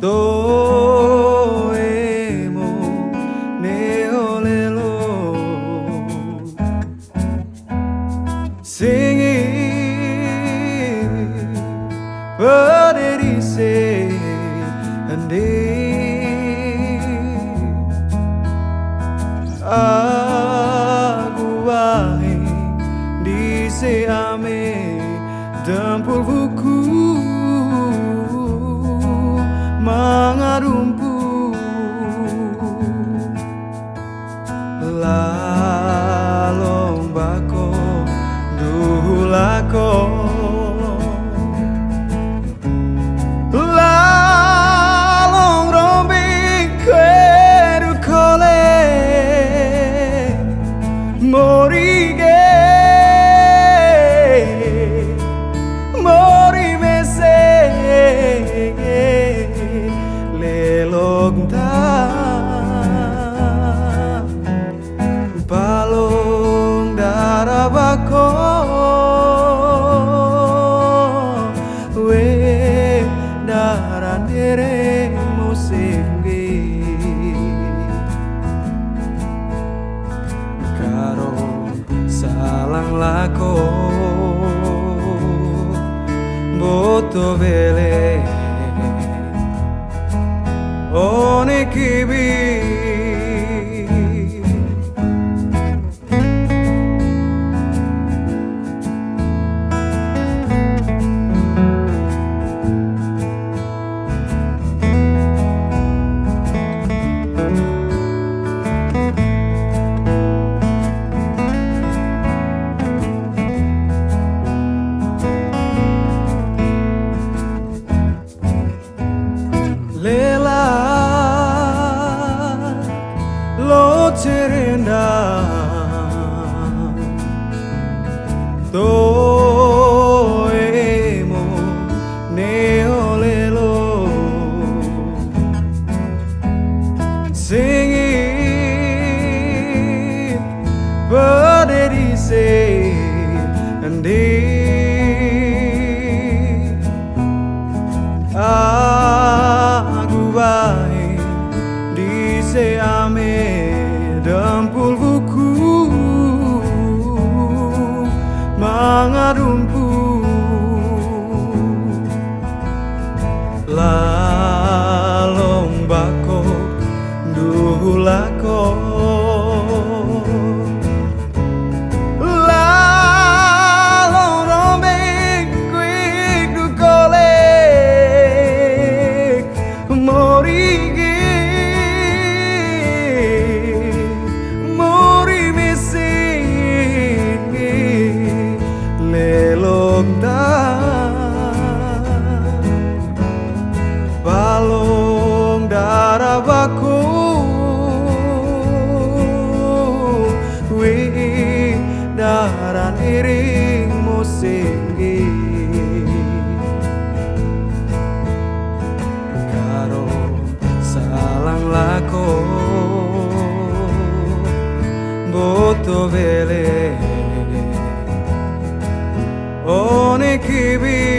doemo leolelo singing poderia andei disse amém. Dan por vucu lalombako duhulako lalong rombing quero cole morige. Mori mese lelong tao dovele Onekibir se ame dempul buku mengarumpu Otto Vele Onikibir